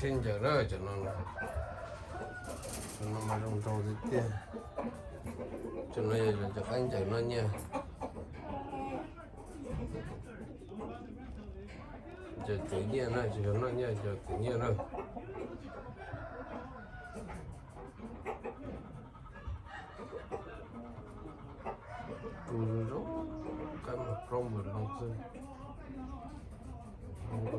cá xin chờ đó cho nó cho nó mà trong trâu thì tiền cho nó là cho anh chờ nó nha chờ tự nhiên này chờ nó nha chờ tự nhiên rồi tụi nó cái mà rong vừa long sơn không có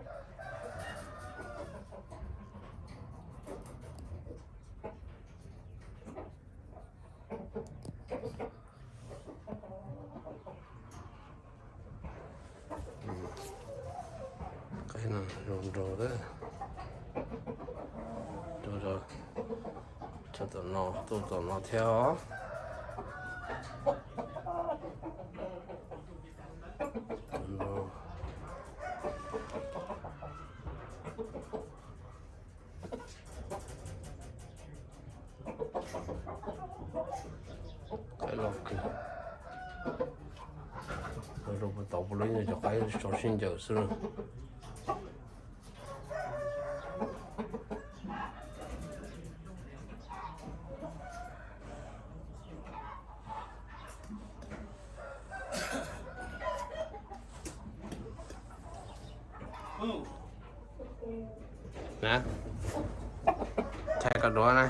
tụi nó cái lọc kìa rồi rồi bắt đầu lấy cho cái cho xin chờ xưa nè. Chạy cả đó này.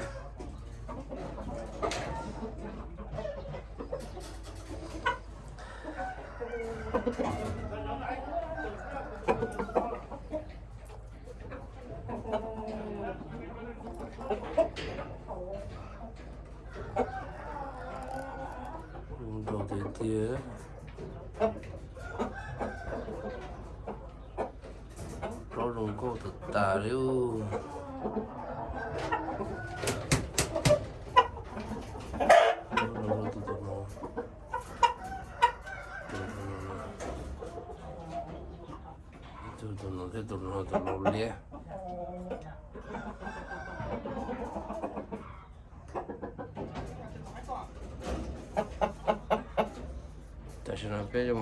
Đồ tiền tía baru turno te turno turno blie taşına pelim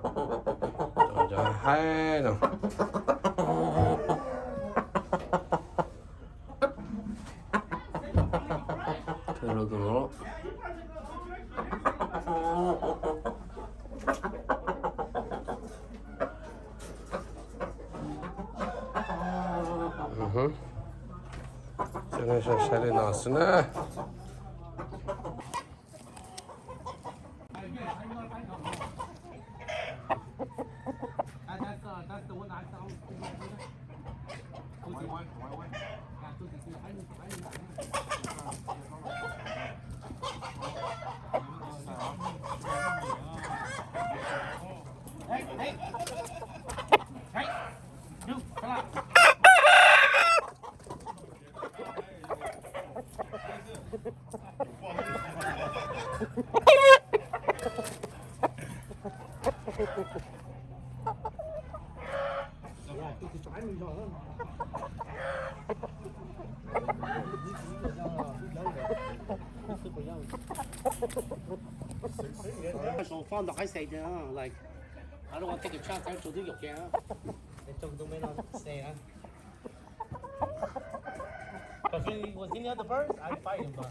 맞아. 아이 너. 그러 그러. Senin şaşarın asına. 手放落喺食啫，like I don't want to take a chance 喺做啲肉嘅。你中到咩咯？射啊！Because he was in the other birds, I'd fight him, but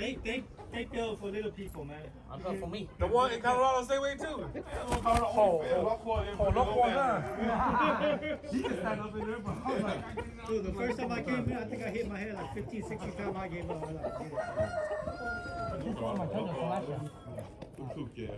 They, they, they build for little people, man. I bought for me. the one in Colorado stay away too oh oh nó qua ra Dude, the first time I came here, I think I hit my head like 15, 16 times. I gave up. I was like, yeah.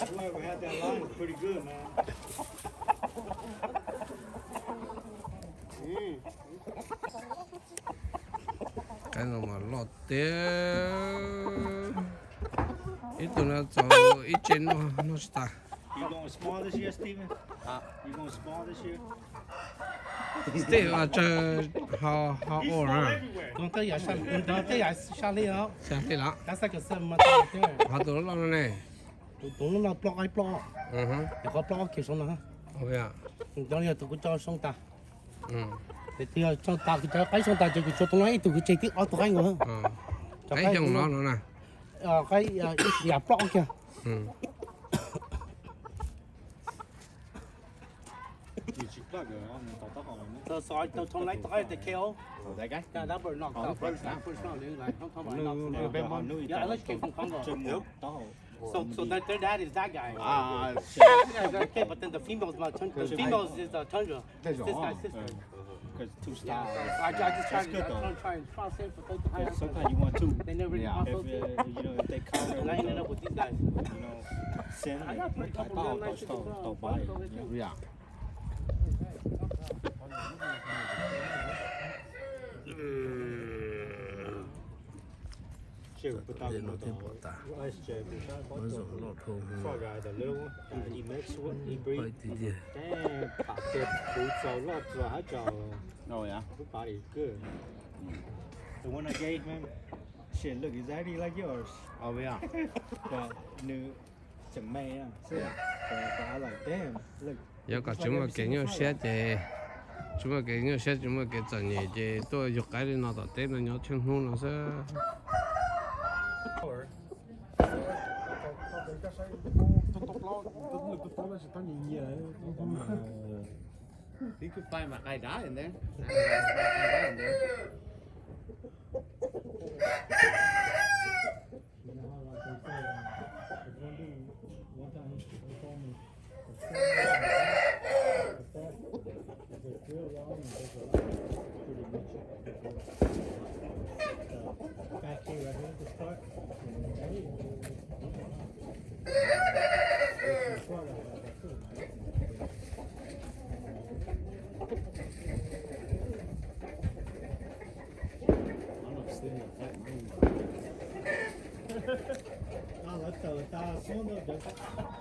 I'm glad we had that line pretty good, man. 이놈아 롯데 일단은 저 이제 놓으시다 You going small this year, Steven? Huh? You going small this year? Steven, uh, how, how old, huh? Donc, il y a donc, il a Charlie, hein? Charlie, là. Ça que maintenant. Tu l'as un plan. Il y a un plan qui? Oh, yeah. Donc, temps, Thì thì cho ta cái cho cái xong ta cho cái cho tụi nó tụi cái chơi tiếp ở tụi anh nữa. ờ cái dòng nó nữa nè Ờ cái nhà block kìa. ừ Tao soi tao trong lấy tao để kéo. Đấy cái. Cái đó bữa nọ tao bữa nọ bữa nọ nữa lại không không phải nọ. Yeah, let's keep from Congo. So so that their dad is that guy. à Yeah, okay, but then the female's. The female's is the tundra. This guy's sister. because two stars. Yeah. I, I just try to, good, though. I'm trying to for. Sometimes you want two. They never yeah. if, uh, you know, if they counter, lining up with these guys. You know, send. I got a couple of oh, don't, buy it. Yeah. yeah. Frog guy, the little one, uh, he mixed with, he hơi breed. tí đi Damn, pop that food so lot, so I jaw. oh yeah Her body's good. The one I gave him, shit, look exactly like yours. oh yeah The new, chẳng may á. So, I like, damn, look. giờ có chúng mà cái nhau xét thì chúng mà cái nhau xét chúng mà cái trận thì tôi dục cái đi nó tập tết nó nhớ chân hôn nó sẽ you could find my eye dye in there Tá, sonda.